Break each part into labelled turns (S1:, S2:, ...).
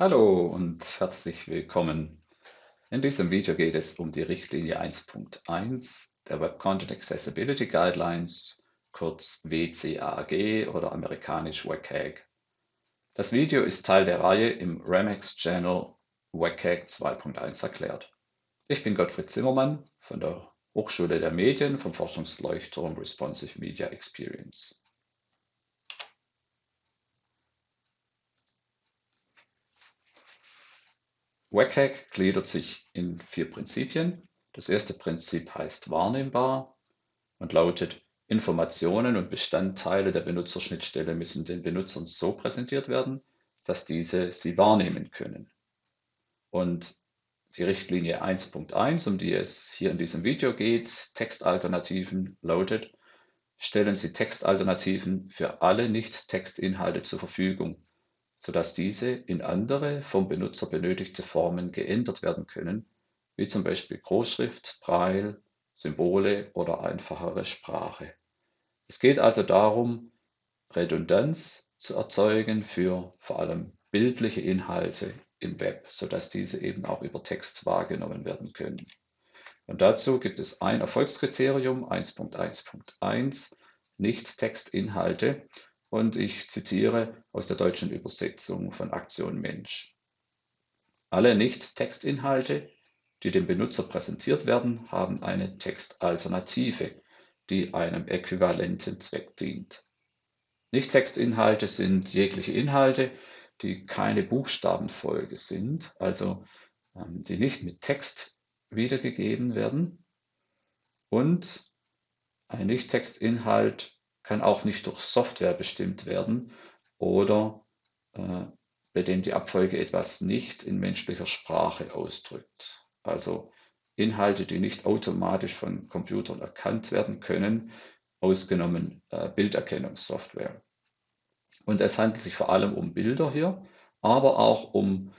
S1: Hallo und herzlich willkommen. In diesem Video geht es um die Richtlinie 1.1 der Web Content Accessibility Guidelines, kurz WCAG oder amerikanisch WCAG. Das Video ist Teil der Reihe im Remex Channel WCAG 2.1 erklärt. Ich bin Gottfried Zimmermann von der Hochschule der Medien vom Forschungsleuchtturm Responsive Media Experience. WCAG gliedert sich in vier Prinzipien. Das erste Prinzip heißt wahrnehmbar und lautet, Informationen und Bestandteile der Benutzerschnittstelle müssen den Benutzern so präsentiert werden, dass diese sie wahrnehmen können. Und die Richtlinie 1.1, um die es hier in diesem Video geht, Textalternativen, lautet, stellen Sie Textalternativen für alle Nicht-Textinhalte zur Verfügung, sodass diese in andere vom Benutzer benötigte Formen geändert werden können, wie zum Beispiel Großschrift, Braille, Symbole oder einfachere Sprache. Es geht also darum, Redundanz zu erzeugen für vor allem bildliche Inhalte im Web, sodass diese eben auch über Text wahrgenommen werden können. Und dazu gibt es ein Erfolgskriterium 1.1.1, Nicht-Textinhalte, und ich zitiere aus der deutschen Übersetzung von Aktion Mensch. Alle Nicht-Textinhalte, die dem Benutzer präsentiert werden, haben eine Textalternative, die einem äquivalenten Zweck dient. Nicht-Textinhalte sind jegliche Inhalte, die keine Buchstabenfolge sind, also ähm, die nicht mit Text wiedergegeben werden. Und ein Nicht-Textinhalt kann auch nicht durch Software bestimmt werden oder äh, bei dem die Abfolge etwas nicht in menschlicher Sprache ausdrückt. Also Inhalte, die nicht automatisch von Computern erkannt werden können, ausgenommen äh, Bilderkennungssoftware. Und es handelt sich vor allem um Bilder hier, aber auch um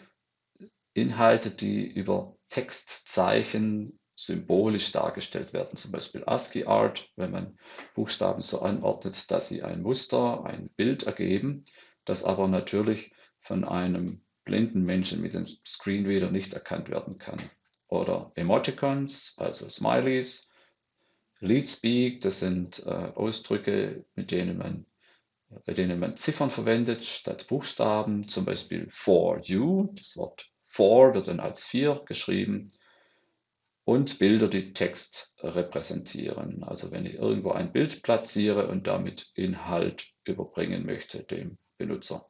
S1: Inhalte, die über Textzeichen symbolisch dargestellt werden, zum Beispiel ASCII Art, wenn man Buchstaben so anordnet, dass sie ein Muster, ein Bild ergeben, das aber natürlich von einem blinden Menschen mit dem Screenreader nicht erkannt werden kann. Oder Emoticons, also Smileys, Leadspeak, das sind äh, Ausdrücke, mit denen man, bei denen man Ziffern verwendet statt Buchstaben, zum Beispiel for you, das Wort for wird dann als 4 geschrieben und Bilder, die Text repräsentieren. Also wenn ich irgendwo ein Bild platziere und damit Inhalt überbringen möchte dem Benutzer.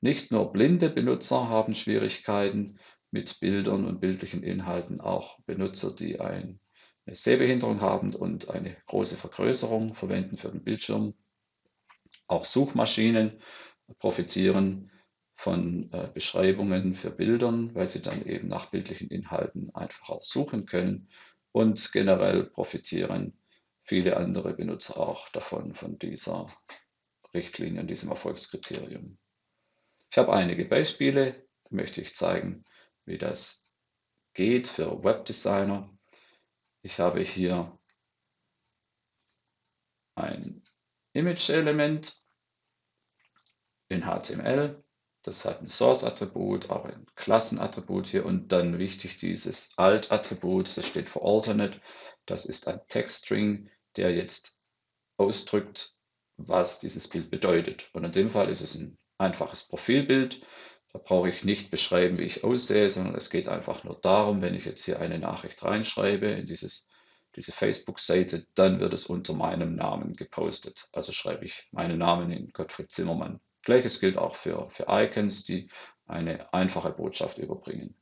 S1: Nicht nur blinde Benutzer haben Schwierigkeiten mit Bildern und bildlichen Inhalten, auch Benutzer, die eine Sehbehinderung haben und eine große Vergrößerung verwenden für den Bildschirm. Auch Suchmaschinen profitieren von äh, Beschreibungen für Bildern, weil sie dann eben nach bildlichen Inhalten einfacher suchen können. Und generell profitieren viele andere Benutzer auch davon, von dieser Richtlinie diesem Erfolgskriterium. Ich habe einige Beispiele, möchte ich zeigen, wie das geht für Webdesigner. Ich habe hier ein Image-Element in HTML das hat ein Source-Attribut, auch ein Klassenattribut hier und dann wichtig dieses Alt-Attribut, das steht für Alternate. Das ist ein Textstring, der jetzt ausdrückt, was dieses Bild bedeutet. Und in dem Fall ist es ein einfaches Profilbild. Da brauche ich nicht beschreiben, wie ich aussehe, sondern es geht einfach nur darum, wenn ich jetzt hier eine Nachricht reinschreibe in dieses, diese Facebook-Seite, dann wird es unter meinem Namen gepostet. Also schreibe ich meinen Namen in Gottfried Zimmermann. Gleiches gilt auch für, für Icons, die eine einfache Botschaft überbringen.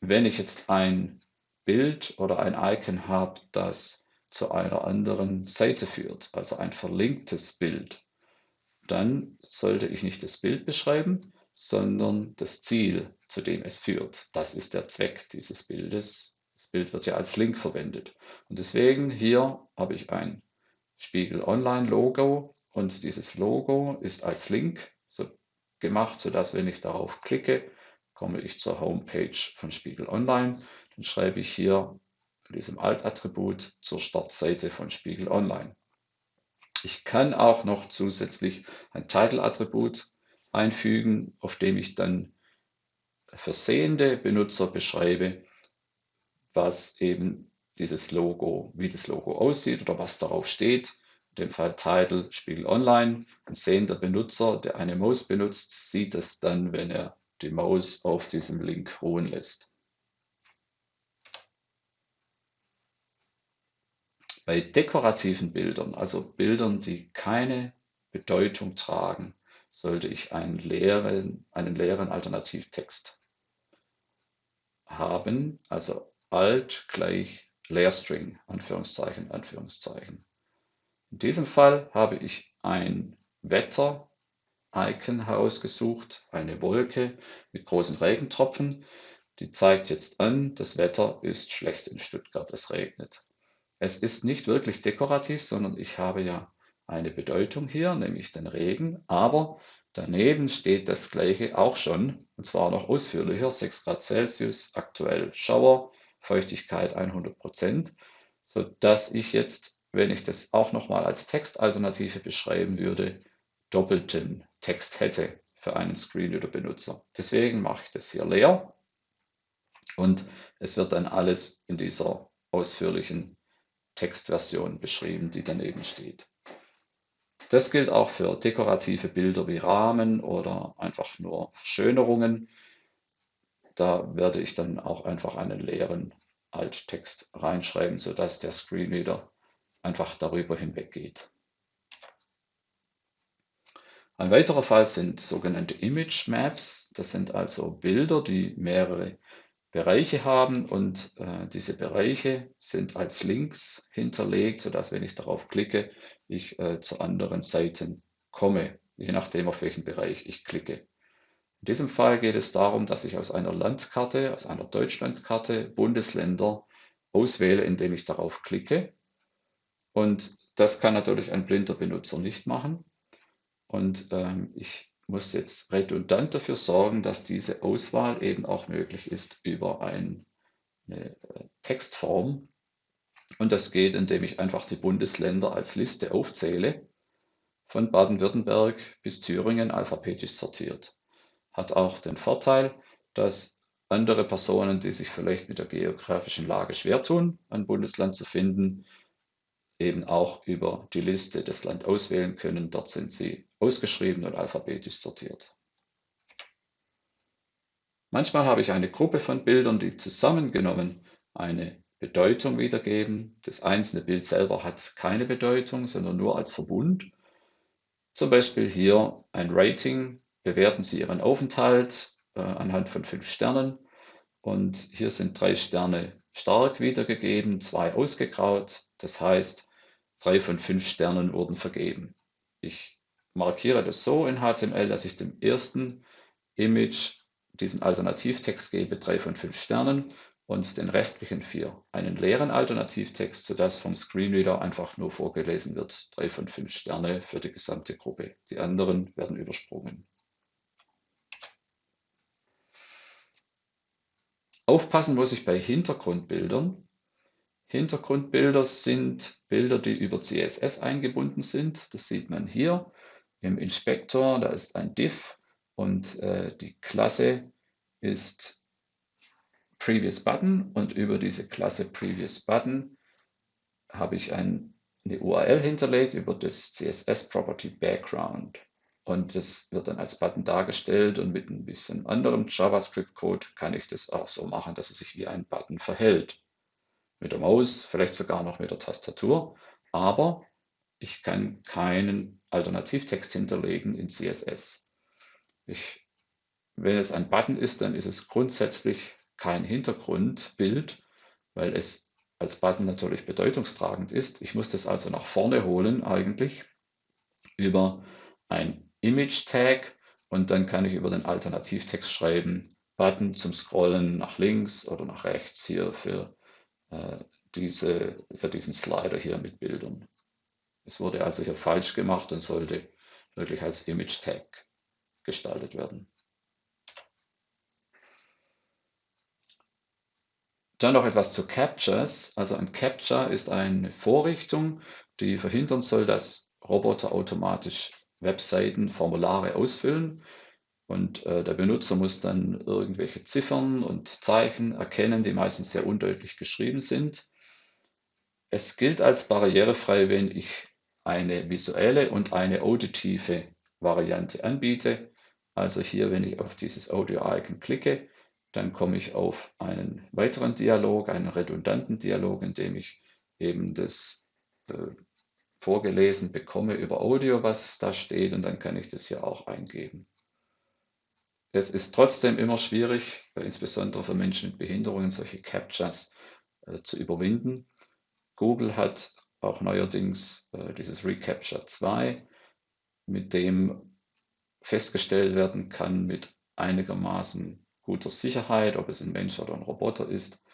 S1: Wenn ich jetzt ein Bild oder ein Icon habe, das zu einer anderen Seite führt, also ein verlinktes Bild, dann sollte ich nicht das Bild beschreiben, sondern das Ziel, zu dem es führt. Das ist der Zweck dieses Bildes. Das Bild wird ja als Link verwendet. Und deswegen hier habe ich ein Spiegel Online Logo und dieses Logo ist als Link so gemacht, sodass wenn ich darauf klicke, komme ich zur Homepage von Spiegel Online. Dann schreibe ich hier in diesem Alt-Attribut zur Startseite von Spiegel Online. Ich kann auch noch zusätzlich ein Title-Attribut einfügen, auf dem ich dann für sehende Benutzer beschreibe, was eben dieses Logo, wie das Logo aussieht oder was darauf steht. In dem Fall Title Spiegel Online. Ein sehender Benutzer, der eine Maus benutzt, sieht es dann, wenn er die Maus auf diesem Link ruhen lässt. Bei dekorativen Bildern, also Bildern, die keine Bedeutung tragen, sollte ich einen leeren, einen leeren Alternativtext haben, also alt gleich Leerstring, Anführungszeichen, Anführungszeichen. In diesem Fall habe ich ein Wetter-Icon herausgesucht, eine Wolke mit großen Regentropfen. Die zeigt jetzt an, das Wetter ist schlecht in Stuttgart, es regnet. Es ist nicht wirklich dekorativ, sondern ich habe ja eine Bedeutung hier, nämlich den Regen, aber daneben steht das gleiche auch schon, und zwar noch ausführlicher, 6 Grad Celsius, aktuell Schauer, Feuchtigkeit 100 Prozent, sodass ich jetzt, wenn ich das auch nochmal als Textalternative beschreiben würde, doppelten Text hätte für einen Screenreader-Benutzer. Deswegen mache ich das hier leer und es wird dann alles in dieser ausführlichen Textversion beschrieben, die daneben steht. Das gilt auch für dekorative Bilder wie Rahmen oder einfach nur Verschönerungen. Da werde ich dann auch einfach einen leeren Alttext reinschreiben, sodass der Screenreader einfach darüber hinweggeht. Ein weiterer Fall sind sogenannte Image Maps. Das sind also Bilder, die mehrere Bereiche haben und äh, diese Bereiche sind als Links hinterlegt, sodass wenn ich darauf klicke, ich äh, zu anderen Seiten komme, je nachdem auf welchen Bereich ich klicke. In diesem Fall geht es darum, dass ich aus einer Landkarte, aus einer Deutschlandkarte Bundesländer auswähle, indem ich darauf klicke. Und das kann natürlich ein blinder Benutzer nicht machen. Und ähm, ich muss jetzt redundant dafür sorgen, dass diese Auswahl eben auch möglich ist über ein, eine äh, Textform. Und das geht, indem ich einfach die Bundesländer als Liste aufzähle, von Baden-Württemberg bis Thüringen alphabetisch sortiert. Hat auch den Vorteil, dass andere Personen, die sich vielleicht mit der geografischen Lage schwer tun, ein Bundesland zu finden, eben auch über die Liste das Land auswählen können. Dort sind sie ausgeschrieben und alphabetisch sortiert. Manchmal habe ich eine Gruppe von Bildern, die zusammengenommen eine Bedeutung wiedergeben. Das einzelne Bild selber hat keine Bedeutung, sondern nur als Verbund. Zum Beispiel hier ein Rating. Bewerten Sie Ihren Aufenthalt äh, anhand von fünf Sternen. Und hier sind drei Sterne stark wiedergegeben, zwei ausgegraut. Das heißt, drei von fünf Sternen wurden vergeben. Ich markiere das so in HTML, dass ich dem ersten Image diesen Alternativtext gebe, drei von fünf Sternen und den restlichen vier einen leeren Alternativtext, sodass vom Screenreader einfach nur vorgelesen wird, drei von fünf Sterne für die gesamte Gruppe. Die anderen werden übersprungen. Aufpassen muss ich bei Hintergrundbildern. Hintergrundbilder sind Bilder, die über CSS eingebunden sind. Das sieht man hier im Inspektor. Da ist ein Div und äh, die Klasse ist Previous Button und über diese Klasse Previous Button habe ich ein, eine URL hinterlegt über das CSS Property Background. Und das wird dann als Button dargestellt und mit ein bisschen anderem JavaScript-Code kann ich das auch so machen, dass es sich wie ein Button verhält. Mit der Maus, vielleicht sogar noch mit der Tastatur, aber ich kann keinen Alternativtext hinterlegen in CSS. Ich, wenn es ein Button ist, dann ist es grundsätzlich kein Hintergrundbild, weil es als Button natürlich bedeutungstragend ist. Ich muss das also nach vorne holen eigentlich über ein Image-Tag und dann kann ich über den Alternativtext schreiben, Button zum Scrollen nach links oder nach rechts hier für, äh, diese, für diesen Slider hier mit Bildern. Es wurde also hier falsch gemacht und sollte wirklich als Image-Tag gestaltet werden. Dann noch etwas zu Captures. Also ein Capture ist eine Vorrichtung, die verhindern soll, dass Roboter automatisch Webseiten, Formulare ausfüllen. Und äh, der Benutzer muss dann irgendwelche Ziffern und Zeichen erkennen, die meistens sehr undeutlich geschrieben sind. Es gilt als barrierefrei, wenn ich eine visuelle und eine auditive Variante anbiete. Also hier, wenn ich auf dieses Audio-Icon klicke, dann komme ich auf einen weiteren Dialog, einen redundanten Dialog, in dem ich eben das äh, vorgelesen bekomme über Audio, was da steht, und dann kann ich das hier auch eingeben. Es ist trotzdem immer schwierig, insbesondere für Menschen mit Behinderungen, solche Captchas äh, zu überwinden. Google hat auch neuerdings äh, dieses Recapture 2, mit dem festgestellt werden kann mit einigermaßen guter Sicherheit, ob es ein Mensch oder ein Roboter ist.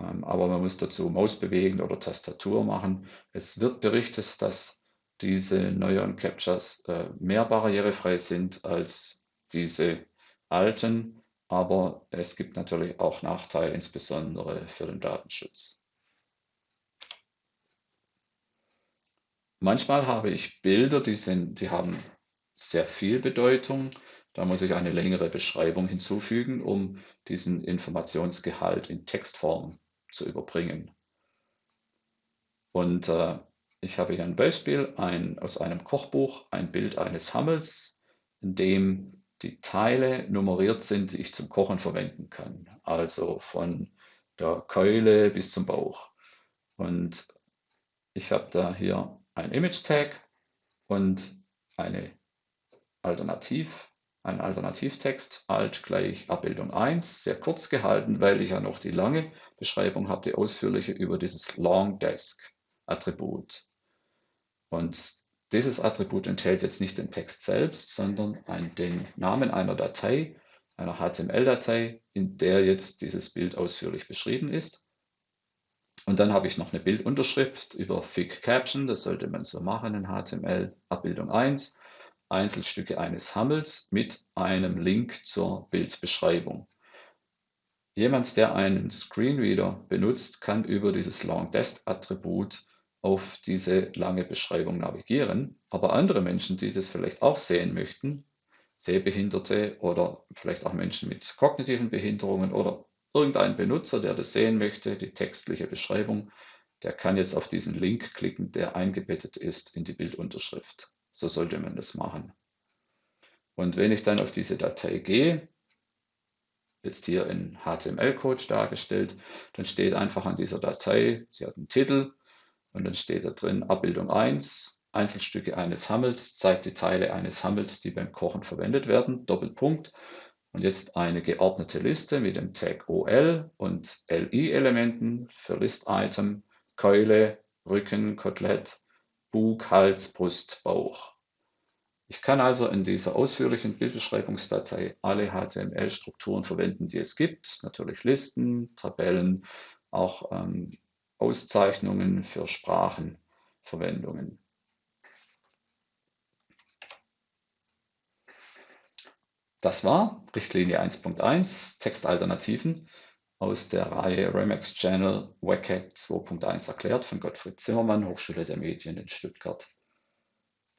S1: Ähm, aber man muss dazu Maus bewegen oder Tastatur machen. Es wird berichtet, dass diese neuen Captchas äh, mehr barrierefrei sind als diese alten, aber es gibt natürlich auch Nachteile, insbesondere für den Datenschutz. Manchmal habe ich Bilder, die, sind, die haben sehr viel Bedeutung. Da muss ich eine längere Beschreibung hinzufügen, um diesen Informationsgehalt in Textform zu überbringen. Und äh, ich habe hier ein Beispiel ein, aus einem Kochbuch, ein Bild eines Hammels, in dem die Teile nummeriert sind, die ich zum Kochen verwenden kann. Also von der Keule bis zum Bauch. Und ich habe da hier ein Image-Tag und eine Alternativ, ein Alternativtext, alt gleich Abbildung 1, sehr kurz gehalten, weil ich ja noch die lange Beschreibung habe, die ausführliche über dieses Long Desk Attribut. Und dieses Attribut enthält jetzt nicht den Text selbst, sondern ein, den Namen einer Datei, einer HTML-Datei, in der jetzt dieses Bild ausführlich beschrieben ist. Und dann habe ich noch eine Bildunterschrift über Fig Caption, das sollte man so machen in HTML, Abbildung 1, Einzelstücke eines Hammels mit einem Link zur Bildbeschreibung. Jemand, der einen Screenreader benutzt, kann über dieses LongDesk-Attribut auf diese lange Beschreibung navigieren. Aber andere Menschen, die das vielleicht auch sehen möchten, Sehbehinderte oder vielleicht auch Menschen mit kognitiven Behinderungen oder Irgendein Benutzer, der das sehen möchte, die textliche Beschreibung, der kann jetzt auf diesen Link klicken, der eingebettet ist in die Bildunterschrift. So sollte man das machen. Und wenn ich dann auf diese Datei gehe, jetzt hier in HTML-Code dargestellt, dann steht einfach an dieser Datei, sie hat einen Titel und dann steht da drin Abbildung 1, Einzelstücke eines Hammels, zeigt die Teile eines Hammels, die beim Kochen verwendet werden, Doppelpunkt. Und jetzt eine geordnete Liste mit dem Tag OL und LI-Elementen für List-Item, Keule, Rücken, Kotelett, Bug, Hals, Brust, Bauch. Ich kann also in dieser ausführlichen Bildbeschreibungsdatei alle HTML-Strukturen verwenden, die es gibt. Natürlich Listen, Tabellen, auch ähm, Auszeichnungen für Sprachenverwendungen. Das war Richtlinie 1.1 Textalternativen aus der Reihe Remax Channel WCAG 2.1 erklärt von Gottfried Zimmermann, Hochschule der Medien in Stuttgart.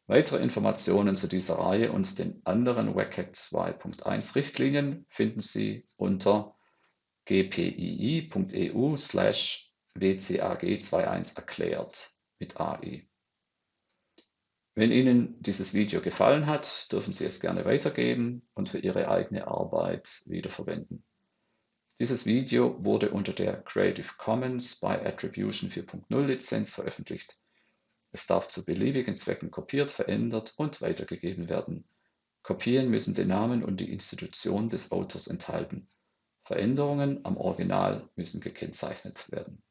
S1: Weitere Informationen zu dieser Reihe und den anderen WCAG 2.1 Richtlinien finden Sie unter gpii.eu slash wcag21 erklärt mit AI. Wenn Ihnen dieses Video gefallen hat, dürfen Sie es gerne weitergeben und für Ihre eigene Arbeit wiederverwenden. Dieses Video wurde unter der Creative Commons by Attribution 4.0 Lizenz veröffentlicht. Es darf zu beliebigen Zwecken kopiert, verändert und weitergegeben werden. Kopien müssen den Namen und die Institution des Autors enthalten. Veränderungen am Original müssen gekennzeichnet werden